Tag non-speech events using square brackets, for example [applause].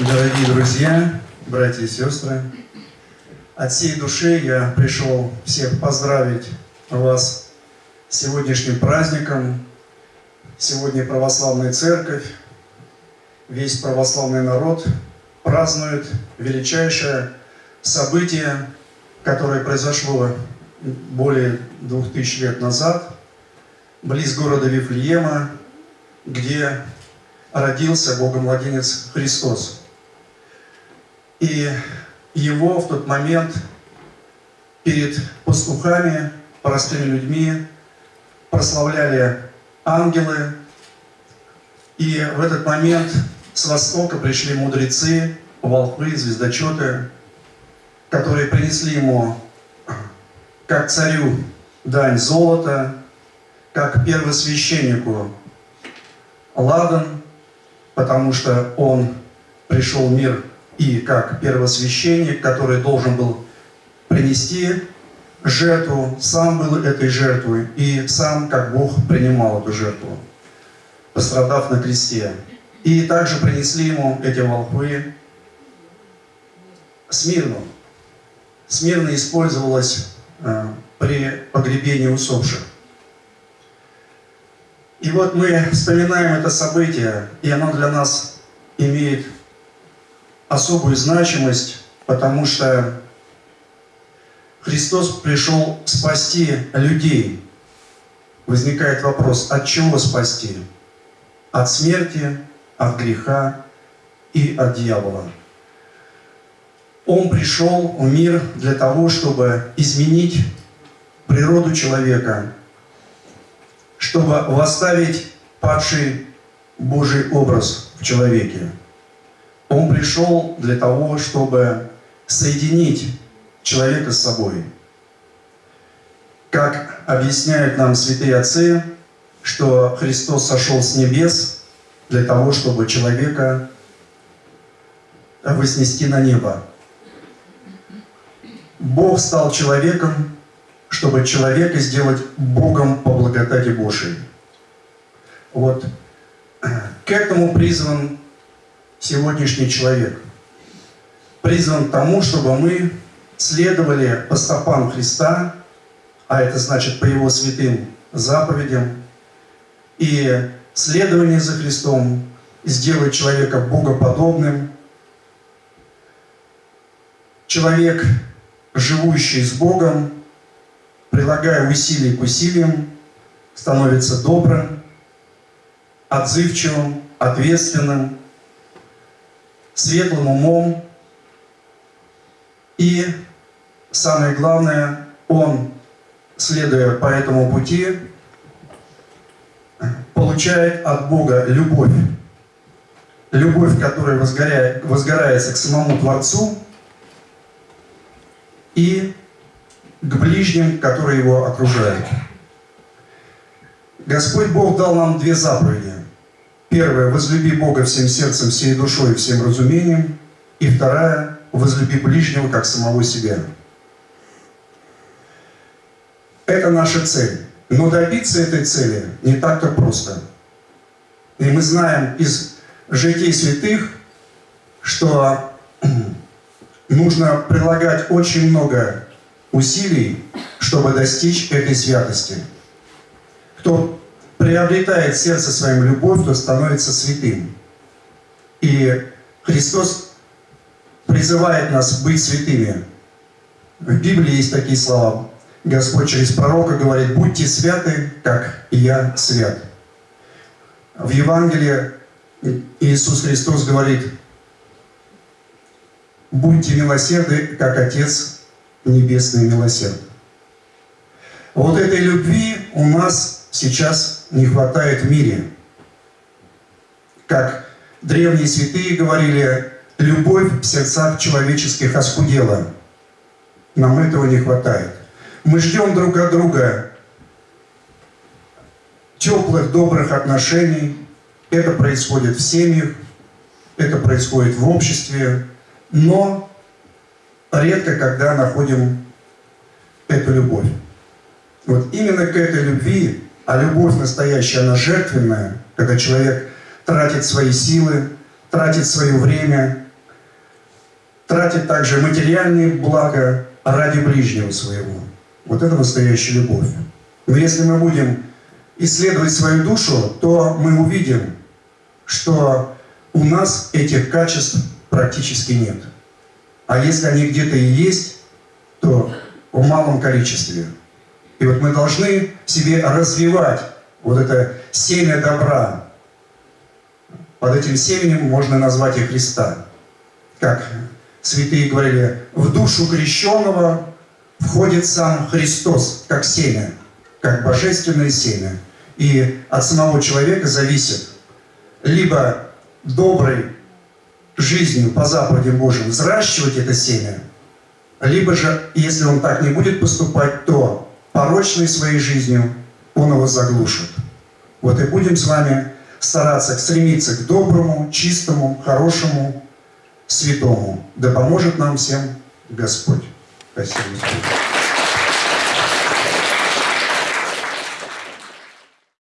Дорогие друзья, братья и сестры, от всей души я пришел всех поздравить вас с сегодняшним праздником. Сегодня православная церковь, весь православный народ празднует величайшее событие, которое произошло более двух тысяч лет назад, близ города Вифлеема, где родился Богомладенец Христос. И его в тот момент перед пастухами, простыми людьми прославляли ангелы. И в этот момент с востока пришли мудрецы, волхвы, звездочеты, которые принесли ему, как царю, дань золота, как первосвященнику ладан, потому что он пришел в мир и как первосвященник, который должен был принести жертву, сам был этой жертвой, и сам, как Бог, принимал эту жертву, пострадав на кресте. И также принесли ему эти волхвы смирну. Смирно использовалась э, при погребении усопших. И вот мы вспоминаем это событие, и оно для нас имеет особую значимость, потому что Христос пришел спасти людей. Возникает вопрос, от чего спасти? От смерти, от греха и от дьявола. Он пришел в мир для того, чтобы изменить природу человека, чтобы восставить падший Божий образ в человеке. Он пришел для того, чтобы соединить человека с собой. Как объясняют нам святые отцы, что Христос сошел с небес для того, чтобы человека вознести на небо. Бог стал человеком чтобы человека сделать Богом по благодати Божией. Вот к этому призван сегодняшний человек. Призван к тому, чтобы мы следовали по стопам Христа, а это значит по Его святым заповедям, и следование за Христом сделать человека богоподобным. Человек, живущий с Богом, прилагая усилий к усилиям, становится добрым, отзывчивым, ответственным, светлым умом. И самое главное, он, следуя по этому пути, получает от Бога любовь. Любовь, которая возгоряет, возгорается к самому Творцу и к ближним, которые его окружают. Господь Бог дал нам две заповеди. Первая – возлюби Бога всем сердцем, всей душой всем разумением. И вторая – возлюби ближнего, как самого себя. Это наша цель. Но добиться этой цели не так-то просто. И мы знаем из житий святых, что [clears throat] нужно прилагать очень много усилий, чтобы достичь этой святости. Кто приобретает сердце своим любовь, то становится святым. И Христос призывает нас быть святыми. В Библии есть такие слова. Господь через пророка говорит, будьте святы, как я свят. В Евангелии Иисус Христос говорит, будьте милосерды, как Отец небесный милосерд. Вот этой любви у нас сейчас не хватает в мире. Как древние святые говорили, любовь в сердцах человеческих оскудела. Нам этого не хватает. Мы ждем друг от друга теплых, добрых отношений. Это происходит в семьях, это происходит в обществе. Но редко когда находим эту любовь. Вот именно к этой любви, а любовь настоящая, она жертвенная, когда человек тратит свои силы, тратит свое время, тратить также материальные блага ради ближнего своего. Вот это настоящая любовь. Но если мы будем исследовать свою душу, то мы увидим, что у нас этих качеств практически нет. А если они где-то и есть, то в малом количестве. И вот мы должны в себе развивать вот это семя добра. Под этим семенем можно назвать и Христа. Как святые говорили, в душу крещенного входит сам Христос, как семя, как божественное семя. И от самого человека зависит либо доброй жизнью по заповедям Божьим взращивать это семя, либо же, если он так не будет поступать, то порочной своей жизнью он его заглушит. Вот и будем с вами стараться стремиться к доброму, чистому, хорошему, святому. Да поможет нам всем Господь. Спасибо.